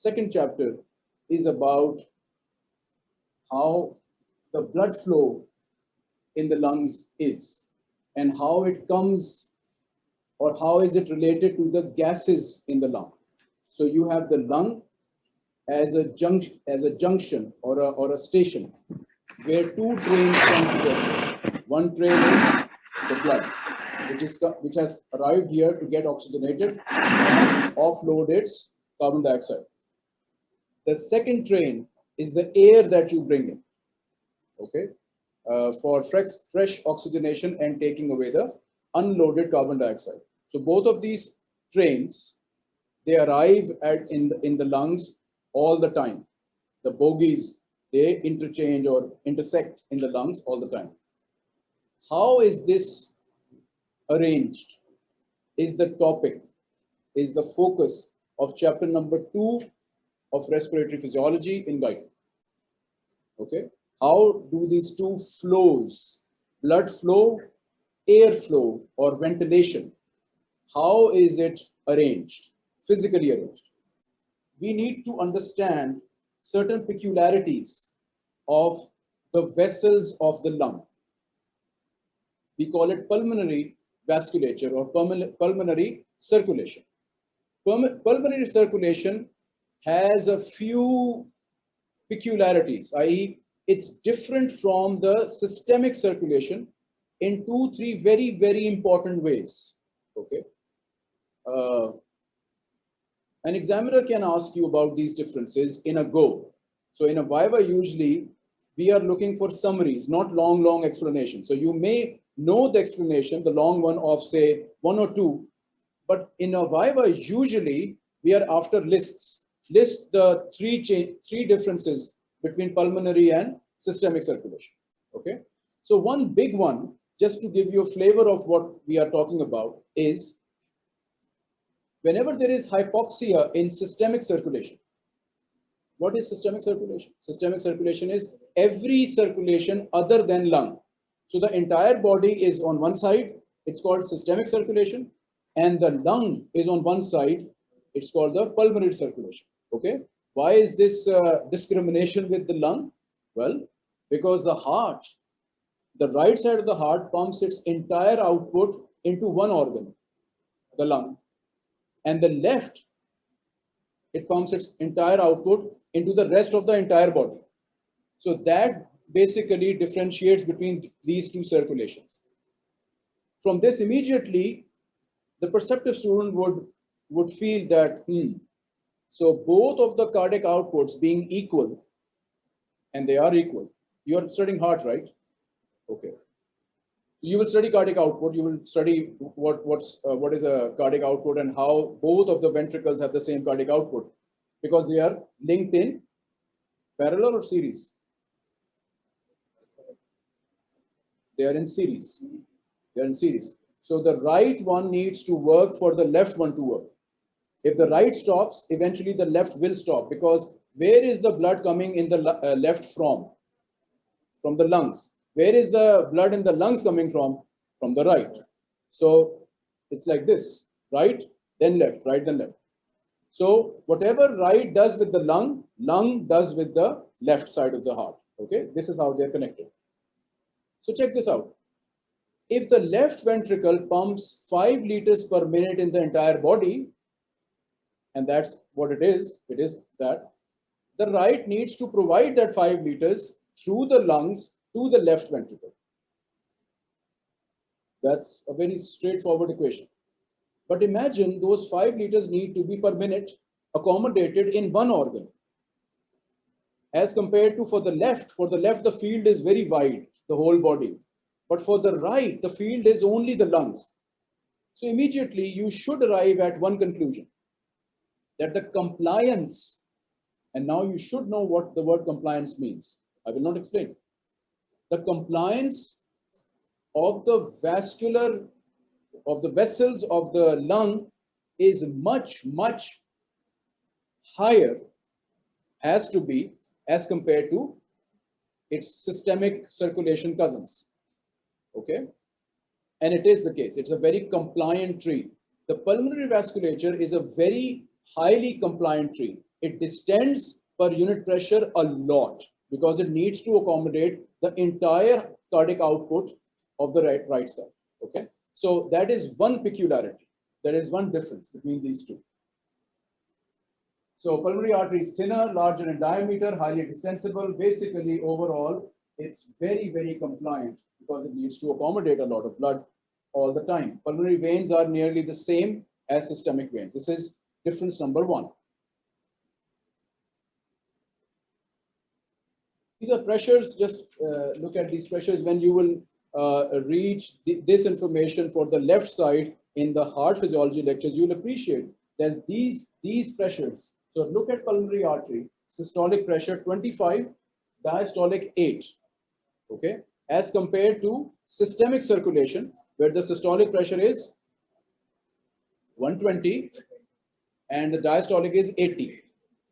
second chapter is about how the blood flow in the lungs is and how it comes or how is it related to the gases in the lung. So you have the lung as a junction, as a junction or a, or a station where two trains come together. One train is the blood, which is which has arrived here to get oxygenated, offload its carbon dioxide. The second train is the air that you bring in, okay, uh, for fresh, fresh oxygenation and taking away the unloaded carbon dioxide. So both of these trains, they arrive at in the, in the lungs all the time. The bogies, they interchange or intersect in the lungs all the time. How is this arranged? Is the topic, is the focus of chapter number two of respiratory physiology in Guyton. Okay, how do these two flows, blood flow, air flow, or ventilation, how is it arranged, physically arranged? We need to understand certain peculiarities of the vessels of the lung. We call it pulmonary vasculature or pulmonary circulation. Pulmonary circulation has a few peculiarities, i.e. it's different from the systemic circulation in two, three very, very important ways, okay? Uh, an examiner can ask you about these differences in a go. So in a Viva, usually we are looking for summaries, not long, long explanations. So you may know the explanation, the long one of say one or two, but in a Viva, usually we are after lists. List the three, three differences between pulmonary and systemic circulation. Okay. So one big one, just to give you a flavor of what we are talking about is whenever there is hypoxia in systemic circulation, what is systemic circulation? Systemic circulation is every circulation other than lung. So the entire body is on one side, it's called systemic circulation, and the lung is on one side, it's called the pulmonary circulation. Okay, why is this uh, discrimination with the lung? Well, because the heart, the right side of the heart pumps its entire output into one organ, the lung, and the left, it pumps its entire output into the rest of the entire body. So that basically differentiates between these two circulations. From this immediately, the perceptive student would, would feel that, hmm, so both of the cardiac outputs being equal, and they are equal. You are studying heart, right? Okay you will study cardiac output. You will study what what's uh, what is a cardiac output and how both of the ventricles have the same cardiac output because they are linked in parallel or series. They are in series. They are in series. So the right one needs to work for the left one to work. If the right stops, eventually the left will stop because where is the blood coming in the uh, left from? From the lungs where is the blood in the lungs coming from? From the right. So it's like this, right, then left, right, then left. So whatever right does with the lung, lung does with the left side of the heart. Okay, this is how they're connected. So check this out. If the left ventricle pumps 5 liters per minute in the entire body, and that's what it is, it is that, the right needs to provide that 5 liters through the lungs to the left ventricle. That's a very straightforward equation. But imagine those 5 liters need to be per minute accommodated in one organ. As compared to for the left, for the left the field is very wide, the whole body. But for the right, the field is only the lungs. So immediately you should arrive at one conclusion, that the compliance, and now you should know what the word compliance means. I will not explain the compliance of the vascular, of the vessels of the lung is much, much higher, has to be, as compared to its systemic circulation cousins. Okay? And it is the case. It's a very compliant tree. The pulmonary vasculature is a very highly compliant tree. it distends per unit pressure a lot because it needs to accommodate the entire cardiac output of the right, right side. Okay, so that is one peculiarity. There is one difference between these two. So pulmonary artery is thinner, larger in diameter, highly distensible. Basically, overall, it's very, very compliant because it needs to accommodate a lot of blood all the time. Pulmonary veins are nearly the same as systemic veins. This is difference number one. These are pressures, just uh, look at these pressures when you will uh, reach th this information for the left side in the heart physiology lectures, you'll appreciate that these, these pressures so look at pulmonary artery, systolic pressure 25, diastolic 8, okay, as compared to systemic circulation, where the systolic pressure is 120 and the diastolic is 80.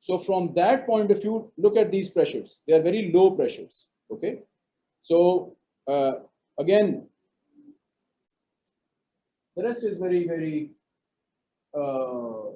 So from that point of view, look at these pressures. They are very low pressures, okay? So uh, again, the rest is very, very uh,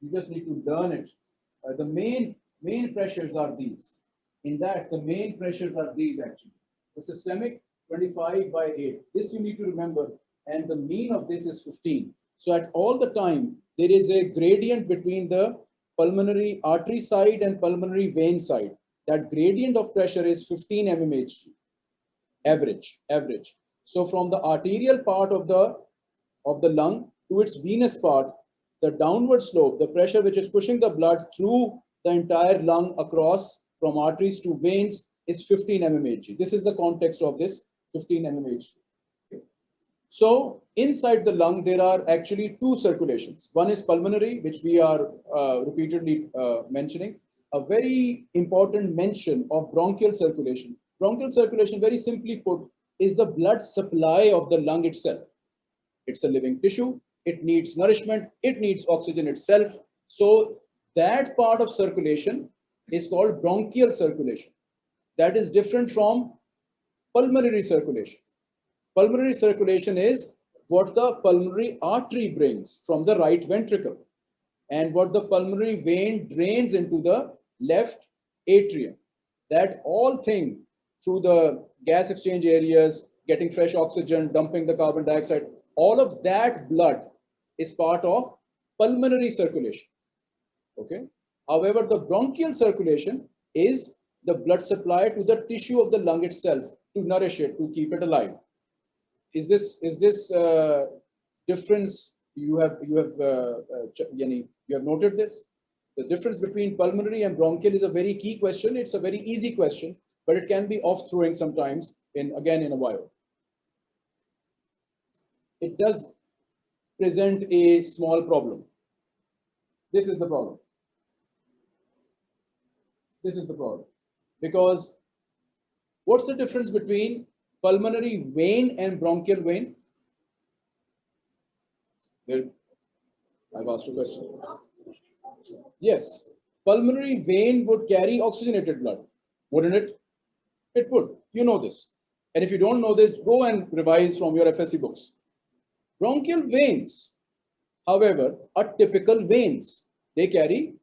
you just need to learn it. Uh, the main main pressures are these. In that, the main pressures are these actually. The systemic 25 by 8. This you need to remember. And the mean of this is 15. So at all the time, there is a gradient between the pulmonary artery side and pulmonary vein side. That gradient of pressure is 15 mmHg, average, average. So from the arterial part of the, of the lung to its venous part, the downward slope, the pressure which is pushing the blood through the entire lung across from arteries to veins is 15 mmHg. This is the context of this 15 mmHg. So inside the lung, there are actually two circulations. One is pulmonary, which we are uh, repeatedly uh, mentioning. A very important mention of bronchial circulation. Bronchial circulation, very simply put, is the blood supply of the lung itself. It's a living tissue it needs nourishment, it needs oxygen itself. So that part of circulation is called bronchial circulation. That is different from pulmonary circulation. Pulmonary circulation is what the pulmonary artery brings from the right ventricle and what the pulmonary vein drains into the left atrium. That all thing through the gas exchange areas, getting fresh oxygen, dumping the carbon dioxide, all of that blood is part of pulmonary circulation. Okay. However, the bronchial circulation is the blood supply to the tissue of the lung itself to nourish it, to keep it alive. Is this is this uh, difference you have you have uh, uh, you have noted this? The difference between pulmonary and bronchial is a very key question. It's a very easy question, but it can be off throwing sometimes in again in a while. It does present a small problem. This is the problem. This is the problem. Because what's the difference between pulmonary vein and bronchial vein? I've asked a question. Yes, pulmonary vein would carry oxygenated blood, wouldn't it? It would. You know this. And if you don't know this, go and revise from your FSC books. Bronchial veins, however, are typical veins. They carry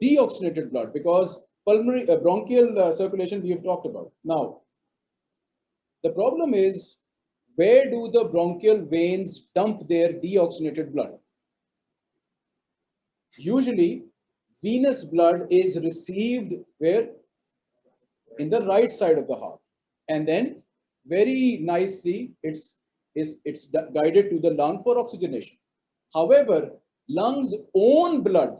deoxygenated blood because pulmonary uh, bronchial uh, circulation we have talked about. Now, the problem is where do the bronchial veins dump their deoxygenated blood? Usually, venous blood is received where? In the right side of the heart. And then very nicely, it's is it's guided to the lung for oxygenation. However, lungs own blood,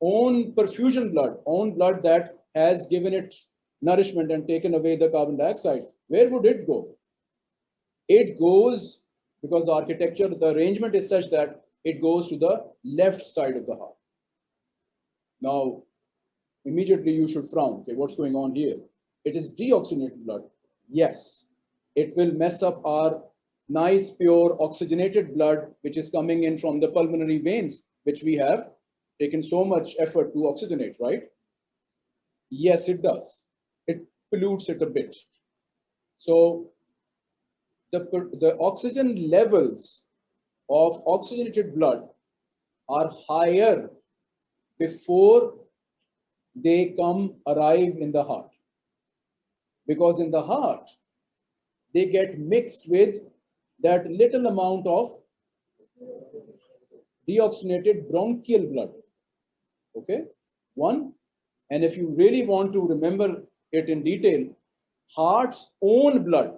own perfusion blood, own blood that has given it nourishment and taken away the carbon dioxide. Where would it go? It goes because the architecture, the arrangement is such that it goes to the left side of the heart. Now, immediately you should frown. Okay, what's going on here? It is deoxygenated blood. Yes, it will mess up our nice, pure, oxygenated blood, which is coming in from the pulmonary veins, which we have taken so much effort to oxygenate, right? Yes, it does. It pollutes it a bit. So the, the oxygen levels of oxygenated blood are higher before they come arrive in the heart. Because in the heart, they get mixed with that little amount of deoxygenated bronchial blood. Okay, one. And if you really want to remember it in detail, heart's own blood,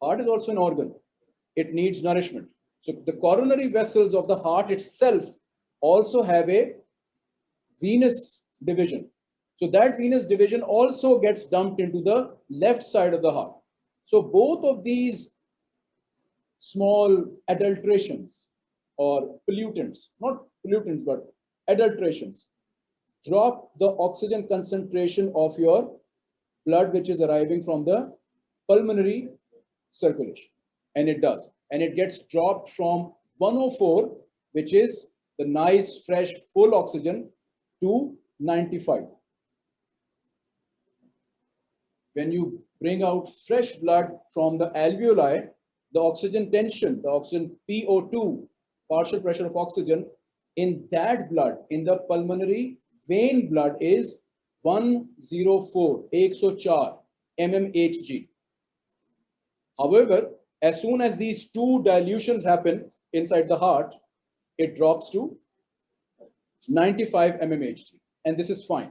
heart is also an organ, it needs nourishment. So the coronary vessels of the heart itself also have a venous division. So that venous division also gets dumped into the left side of the heart. So both of these small adulterations or pollutants, not pollutants, but adulterations, drop the oxygen concentration of your blood, which is arriving from the pulmonary circulation. And it does. And it gets dropped from 104, which is the nice, fresh, full oxygen, to 95. When you bring out fresh blood from the alveoli, the oxygen tension, the oxygen PO2, partial pressure of oxygen, in that blood, in the pulmonary vein blood is 104, 104 mmHg. However, as soon as these two dilutions happen inside the heart, it drops to 95 mmHg. And this is fine.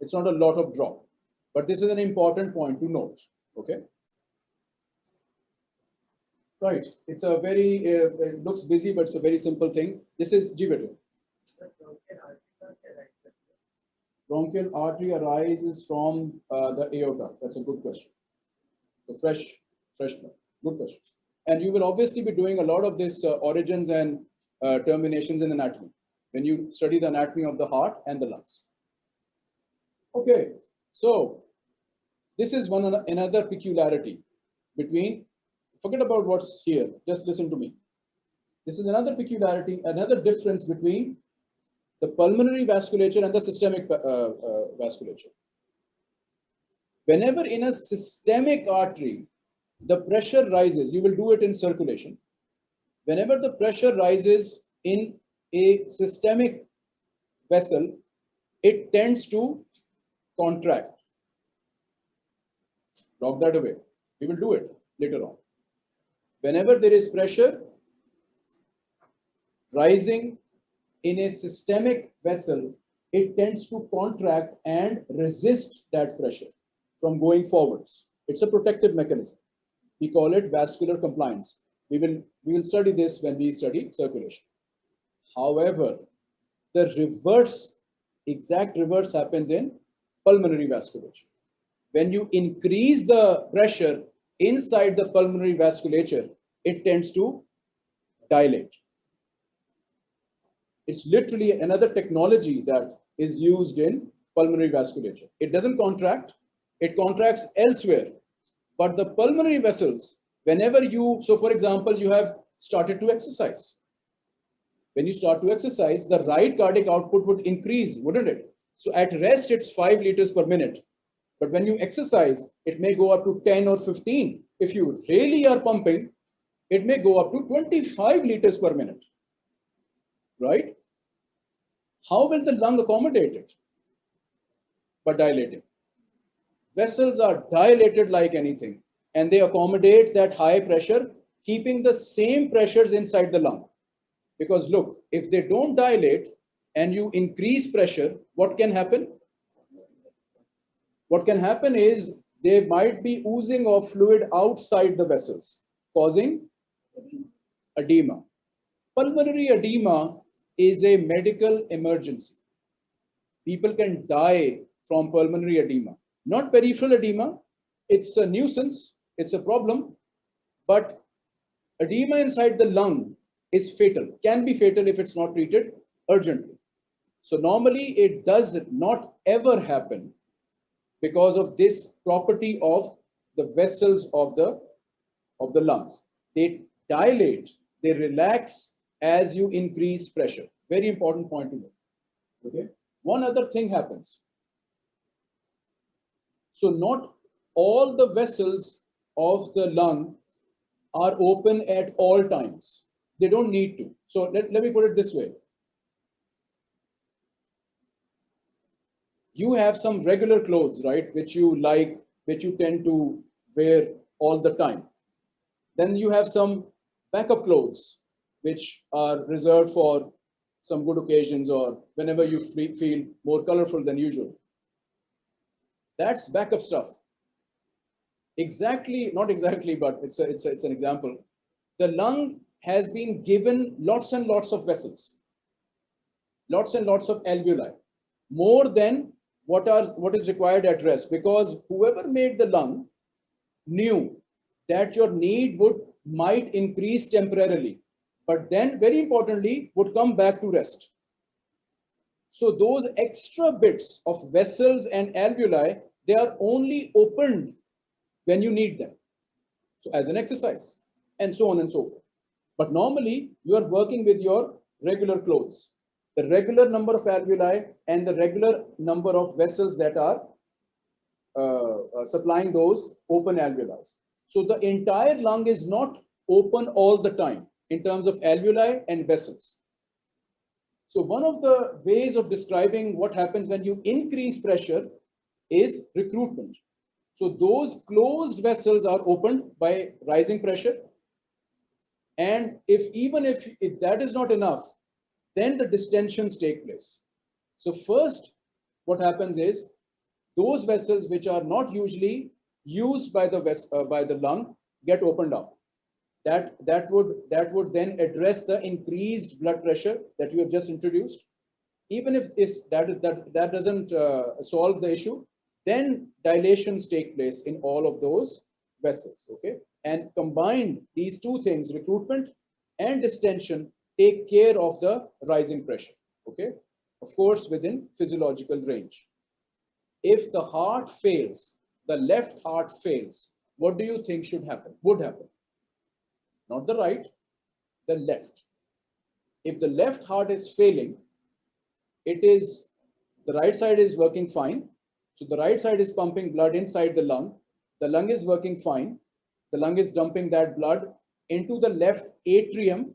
It's not a lot of drop. But this is an important point to note. Okay. Right. It's a very, uh, it looks busy, but it's a very simple thing. This is Jivetu. Bronchial artery arises from uh, the aorta. That's a good question. The fresh, fresh blood. Good question. And you will obviously be doing a lot of this uh, origins and uh, terminations in anatomy when you study the anatomy of the heart and the lungs. Okay, so this is one another peculiarity between, forget about what's here, just listen to me. This is another peculiarity, another difference between the pulmonary vasculature and the systemic uh, uh, vasculature. Whenever in a systemic artery, the pressure rises, you will do it in circulation. Whenever the pressure rises in a systemic vessel, it tends to contract. Lock that away. We will do it later on. Whenever there is pressure rising in a systemic vessel, it tends to contract and resist that pressure from going forwards. It's a protective mechanism. We call it vascular compliance. We will, we will study this when we study circulation. However, the reverse, exact reverse happens in pulmonary vasculature. When you increase the pressure inside the pulmonary vasculature, it tends to dilate. It's literally another technology that is used in pulmonary vasculature. It doesn't contract, it contracts elsewhere. But the pulmonary vessels, whenever you, so for example, you have started to exercise. When you start to exercise, the right cardiac output would increase, wouldn't it? So at rest, it's five liters per minute. But when you exercise, it may go up to 10 or 15. If you really are pumping, it may go up to 25 liters per minute. Right? How will the lung accommodate it? By dilating. Vessels are dilated like anything, and they accommodate that high pressure, keeping the same pressures inside the lung. Because look, if they don't dilate and you increase pressure, what can happen? What can happen is they might be oozing of fluid outside the vessels, causing edema. Pulmonary edema is a medical emergency. People can die from pulmonary edema. Not peripheral edema, it's a nuisance, it's a problem, but edema inside the lung is fatal, can be fatal if it's not treated urgently. So normally it does not ever happen because of this property of the vessels of the, of the lungs. They dilate, they relax as you increase pressure. Very important point to note. Okay. One other thing happens. So not all the vessels of the lung are open at all times. They don't need to. So let, let me put it this way. you have some regular clothes, right, which you like, which you tend to wear all the time. Then you have some backup clothes, which are reserved for some good occasions or whenever you feel more colorful than usual. That's backup stuff. Exactly, not exactly, but it's, a, it's, a, it's an example. The lung has been given lots and lots of vessels, lots and lots of alveoli, more than what, are, what is required at rest because whoever made the lung knew that your need would might increase temporarily, but then very importantly would come back to rest. So those extra bits of vessels and alveoli, they are only opened when you need them. So as an exercise and so on and so forth. But normally you are working with your regular clothes, the regular number of alveoli and the regular number of vessels that are uh, uh, supplying those open alveoli. So the entire lung is not open all the time in terms of alveoli and vessels. So one of the ways of describing what happens when you increase pressure is recruitment. So those closed vessels are opened by rising pressure. And if even if, if that is not enough, then the distensions take place. So first, what happens is those vessels which are not usually used by the uh, by the lung get opened up that that would that would then address the increased blood pressure that you have just introduced. Even if this that that that doesn't uh, solve the issue then dilations take place in all of those vessels okay? And combined these two things recruitment and distension take care of the rising pressure okay? Of course within physiological range. If the heart fails the left heart fails what do you think should happen would happen not the right, the left. If the left heart is failing, it is the right side is working fine. So the right side is pumping blood inside the lung. The lung is working fine. The lung is dumping that blood into the left atrium.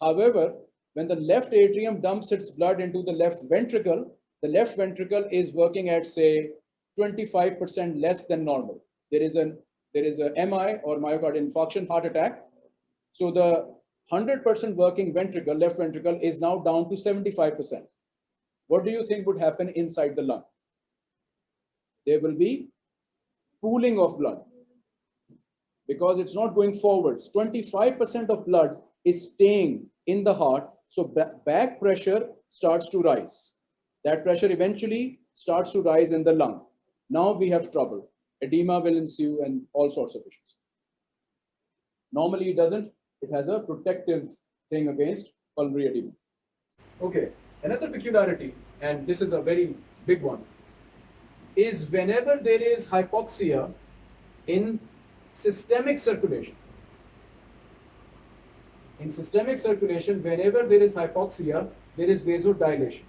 However, when the left atrium dumps its blood into the left ventricle, the left ventricle is working at say 25% less than normal. There is an there is a MI or myocardial infarction heart attack so the 100% working ventricle, left ventricle, is now down to 75%. What do you think would happen inside the lung? There will be pooling of blood because it's not going forwards. 25% of blood is staying in the heart. So back pressure starts to rise. That pressure eventually starts to rise in the lung. Now we have trouble. Edema will ensue and all sorts of issues. Normally it doesn't it has a protective thing against pulmonary edema. Okay, another peculiarity, and this is a very big one, is whenever there is hypoxia in systemic circulation. In systemic circulation, whenever there is hypoxia, there is vasodilation.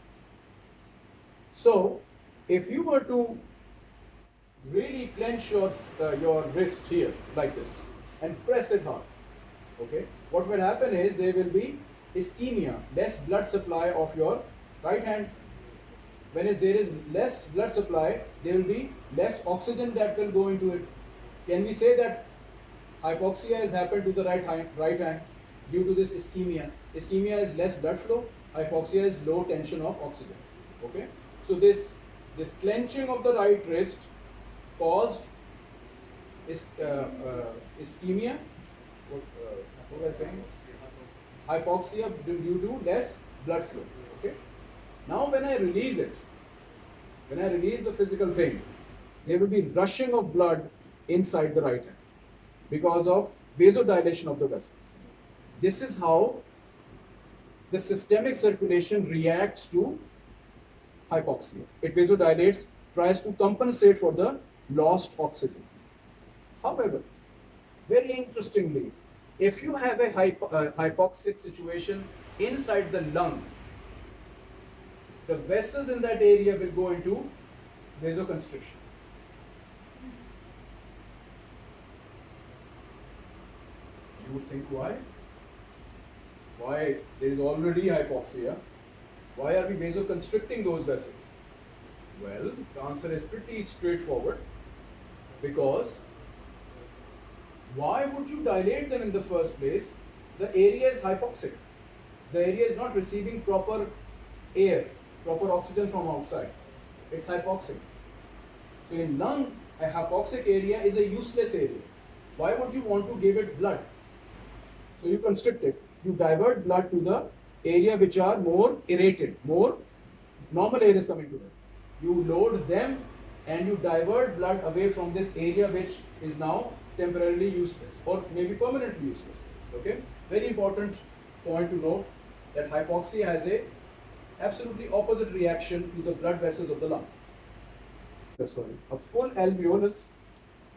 So, if you were to really clench your, uh, your wrist here like this and press it hard, okay? What will happen is there will be ischemia less blood supply of your right hand. When is there is less blood supply there will be less oxygen that will go into it. Can we say that hypoxia has happened to the right hand right hand due to this ischemia? Ischemia is less blood flow hypoxia is low tension of oxygen. Okay? So this this clenching of the right wrist caused is, uh, uh, ischemia what was I saying? Hypoxia due to less blood flow. Okay. Now when I release it, when I release the physical thing, there will be rushing of blood inside the right hand because of vasodilation of the vessels. This is how the systemic circulation reacts to hypoxia. It vasodilates, tries to compensate for the lost oxygen. However, very interestingly, if you have a hypo uh, hypoxic situation inside the lung, the vessels in that area will go into vasoconstriction. You would think why? Why there is already hypoxia? Why are we vasoconstricting those vessels? Well, the answer is pretty straightforward because why would you dilate them in the first place? The area is hypoxic. The area is not receiving proper air, proper oxygen from outside. It's hypoxic. So in lung, a hypoxic area is a useless area. Why would you want to give it blood? So you constrict it. You divert blood to the area which are more aerated, more normal air is coming to them. You load them and you divert blood away from this area which is now temporarily useless or maybe permanently useless. Okay, very important point to note that hypoxia has a absolutely opposite reaction to the blood vessels of the lung. Sorry, a full alveolus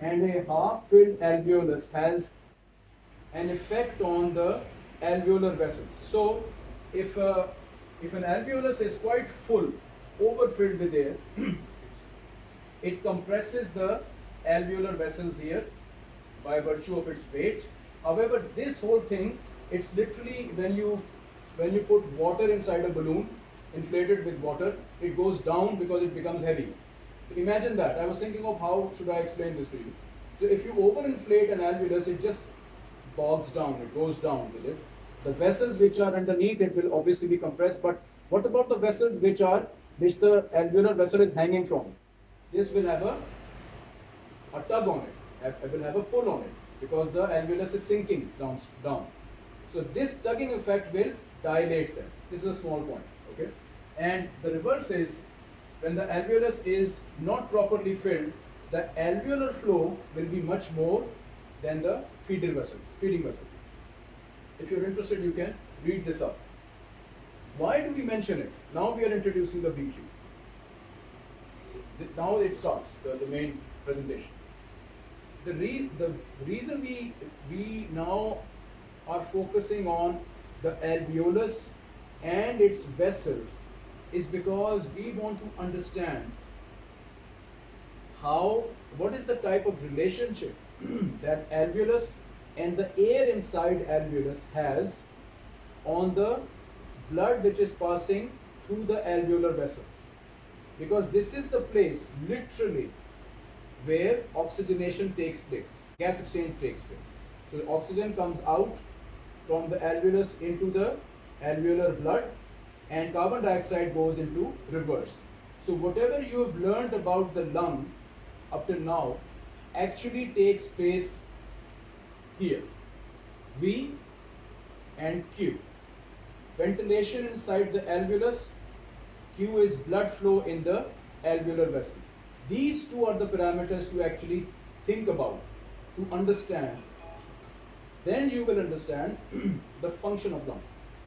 and a half-filled alveolus has an effect on the alveolar vessels. So, if uh, if an alveolus is quite full, overfilled with air, it compresses the alveolar vessels here by virtue of its weight. However, this whole thing, it's literally when you when you put water inside a balloon, inflated with water, it goes down because it becomes heavy. Imagine that. I was thinking of how should I explain this to you. So if you overinflate an alveolus, it just bogs down, it goes down with it. The vessels which are underneath it will obviously be compressed, but what about the vessels which are which the alveolar vessel is hanging from? This will have a, a tug on it, it will have a pull on it because the alveolus is sinking down, down. So this tugging effect will dilate them. This is a small point, okay? And the reverse is when the alveolus is not properly filled, the alveolar flow will be much more than the feeder vessels, feeding vessels. If you're interested, you can read this up. Why do we mention it? Now we are introducing the VQ. Now it starts, the, the main presentation. The, re the reason we, we now are focusing on the alveolus and its vessel is because we want to understand how, what is the type of relationship that alveolus and the air inside alveolus has on the blood which is passing through the alveolar vessels. Because this is the place literally where oxygenation takes place, gas exchange takes place. So oxygen comes out from the alveolus into the alveolar blood and carbon dioxide goes into reverse. So whatever you have learned about the lung up till now actually takes place here. V and Q. Ventilation inside the alveolus, Q is blood flow in the alveolar vessels. These two are the parameters to actually think about, to understand. Then you will understand the function of lung.